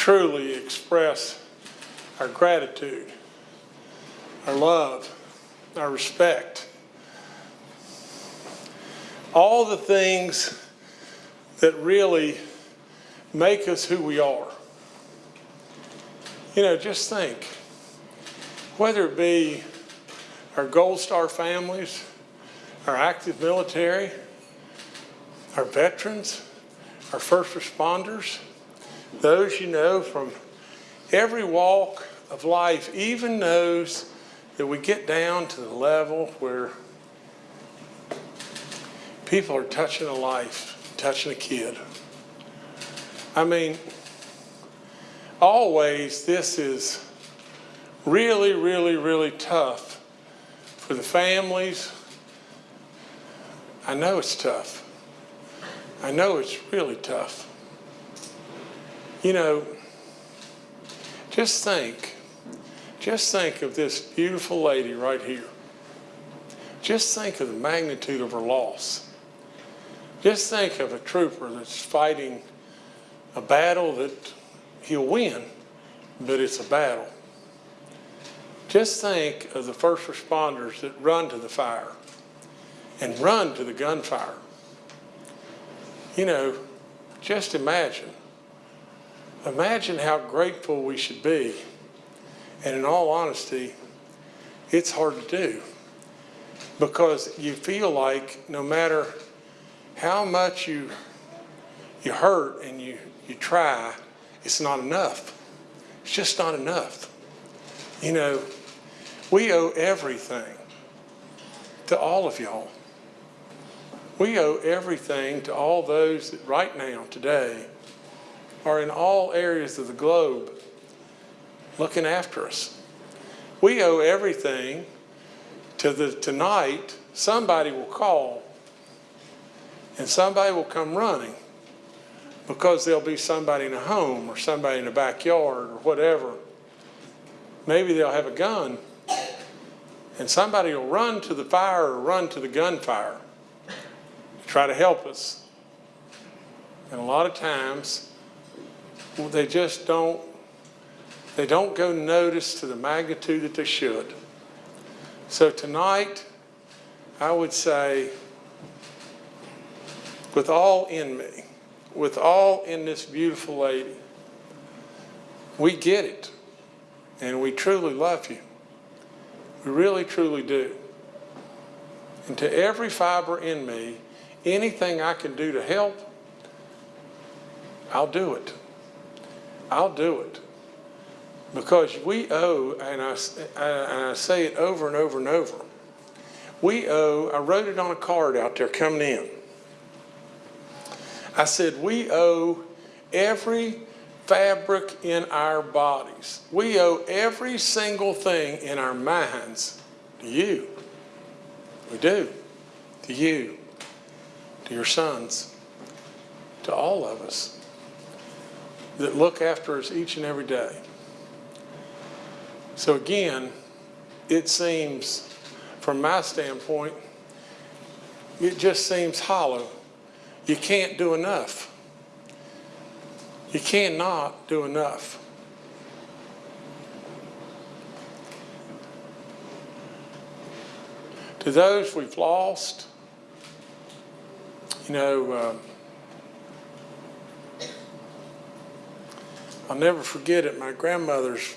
truly express our gratitude, our love, our respect. All the things that really make us who we are. You know, just think, whether it be our Gold Star families, our active military, our veterans, our first responders, those you know from every walk of life, even those that we get down to the level where people are touching a life, touching a kid. I mean, always this is really, really, really tough for the families. I know it's tough. I know it's really tough. You know, just think, just think of this beautiful lady right here. Just think of the magnitude of her loss. Just think of a trooper that's fighting a battle that he'll win, but it's a battle. Just think of the first responders that run to the fire and run to the gunfire. You know, just imagine. Imagine how grateful we should be. And in all honesty, it's hard to do because you feel like no matter how much you you hurt and you, you try, it's not enough. It's just not enough. You know, we owe everything to all of y'all. We owe everything to all those that right now, today, are in all areas of the globe looking after us. We owe everything to the tonight, somebody will call and somebody will come running because there'll be somebody in a home or somebody in a backyard or whatever. Maybe they'll have a gun and somebody will run to the fire or run to the gunfire to try to help us. And a lot of times they just don't they don't go notice to the magnitude that they should. So tonight, I would say, with all in me, with all in this beautiful lady, we get it. And we truly love you. We really, truly do. And to every fiber in me, anything I can do to help, I'll do it. I'll do it. Because we owe, and I, uh, and I say it over and over and over, we owe, I wrote it on a card out there coming in. I said, we owe every fabric in our bodies. We owe every single thing in our minds to you. We do. To you. To your sons. To all of us that look after us each and every day. So again, it seems, from my standpoint, it just seems hollow. You can't do enough. You cannot do enough. To those we've lost, you know, uh, I'll never forget at my grandmother's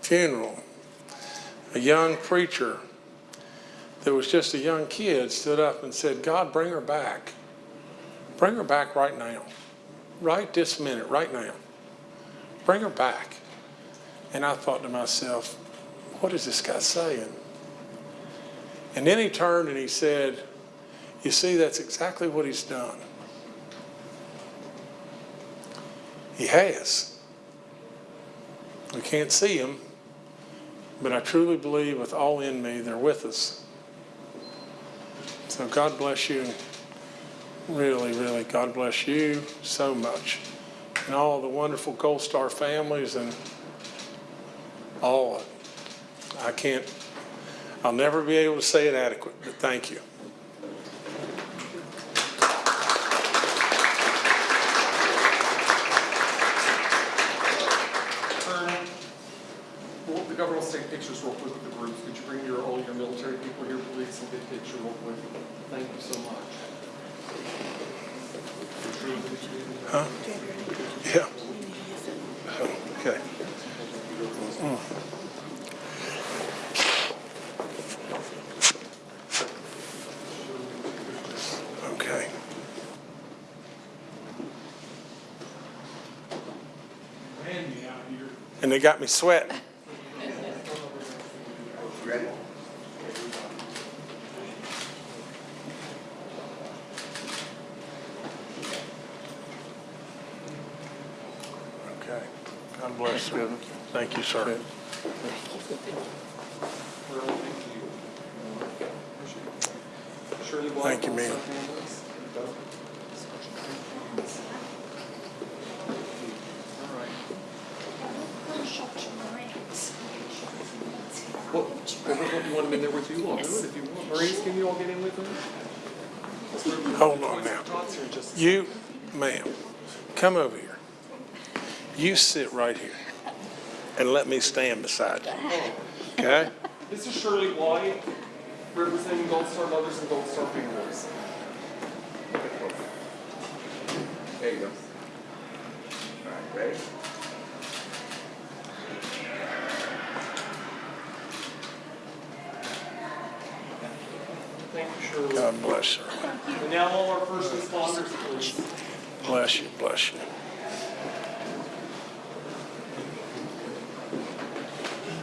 funeral, a young preacher that was just a young kid stood up and said, God, bring her back. Bring her back right now. Right this minute, right now. Bring her back. And I thought to myself, what is this guy saying? And then he turned and he said, you see, that's exactly what he's done. He has. We can't see them, but I truly believe with all in me, they're with us. So God bless you. Really, really, God bless you so much. And all the wonderful Gold Star families and all. I can't, I'll never be able to say it adequate, but thank you. Pictures real quick with the groups. Could you bring your, all your military people here, please, and get a picture real quick? Thank you so much. Huh? Yeah. Okay. Mm. Okay. And they got me sweating. Okay. God bless you. Thank you, sir. Well, thank you. Thank you, ma'am. also handles. What, what, you want them in there with you? I'll do it if you want. Maurice, can you all get in with them? Hold on now. Tots here in just a You, ma'am, come over here. You sit right here and let me stand beside you. Okay? This is Shirley White, representing Gold Star Mothers and Gold Star Families. There you go. All right, ready? Thank you, Shirley. God bless you. And now all our first responders, please. Bless you, bless you.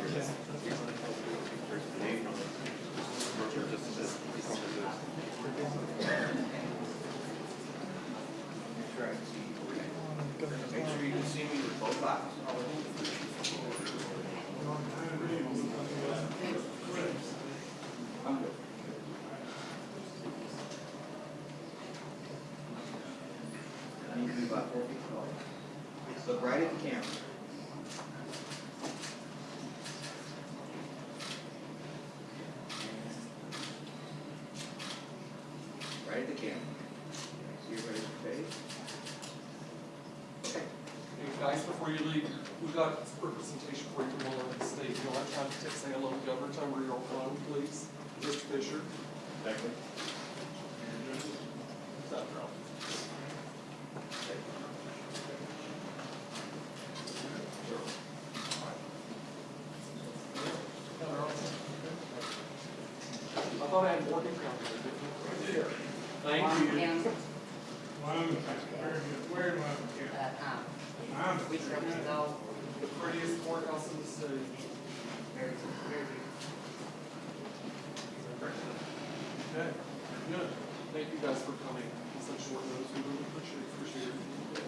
Make sure you can see me with both. Look right at the camera. Right at the camera. See everybody's face? Okay. Hey, guys, before you leave, we've got representation for you from all over the state. You'll have time to say hello to Governor Time where you're from, please. Mr. Fisher. I thought I had more to come. Thank you. Uh, uh, we serve go The prettiest courthouse in the city. very, very Okay, good. Thank you guys for coming on such short notice. We really appreciate, appreciate it.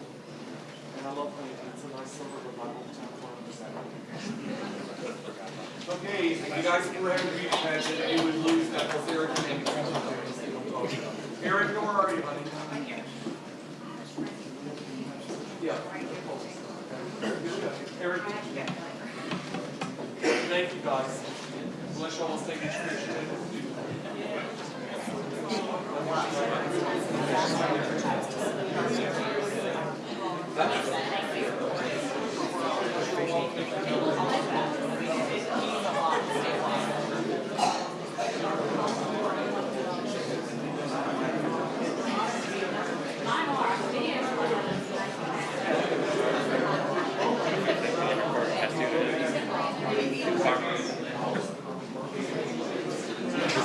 And I love painting. It's a nice silver with my hometown farm. Okay, if you guys were having a beauty pageant, you would lose that because Eric and Eric, where are you, honey? Yeah. Eric, thank you guys. Unless y'all to take each picture.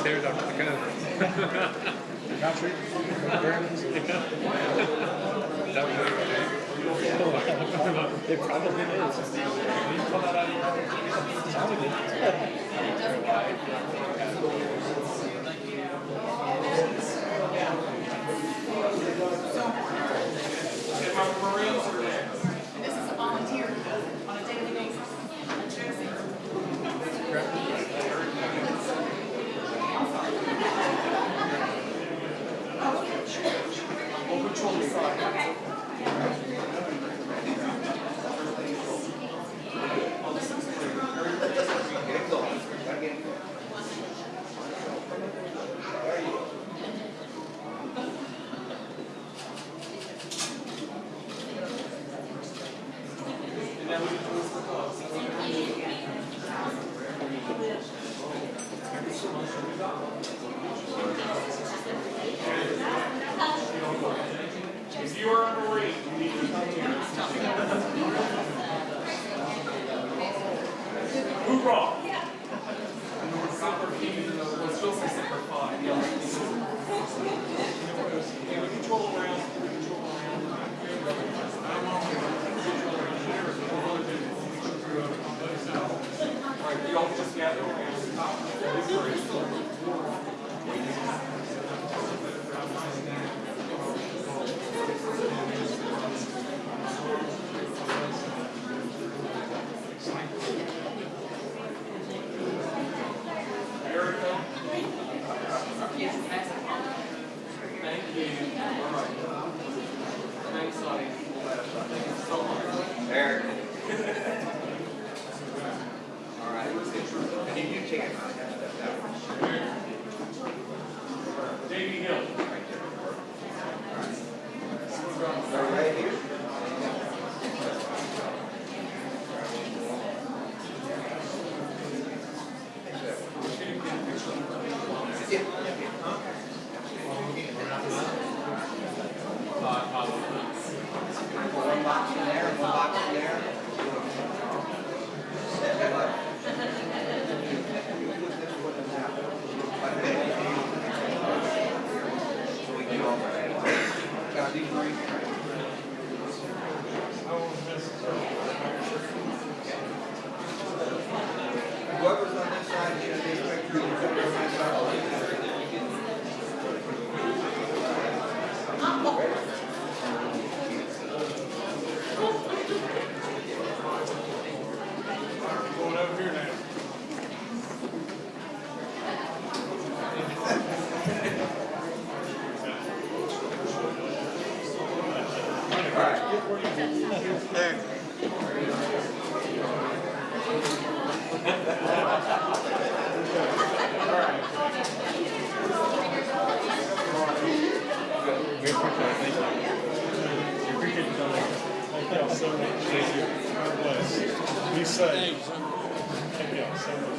Country, It probably is. Sounded Thank you. Seattle. We appreciate it. Thank you. We appreciate you coming. Thank y'all so much. Thank you. God bless. Be safe. Thank y'all so much.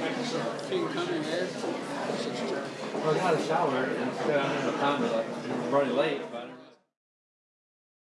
Thank you, sir. Well, I got a shower and sat down in the running late.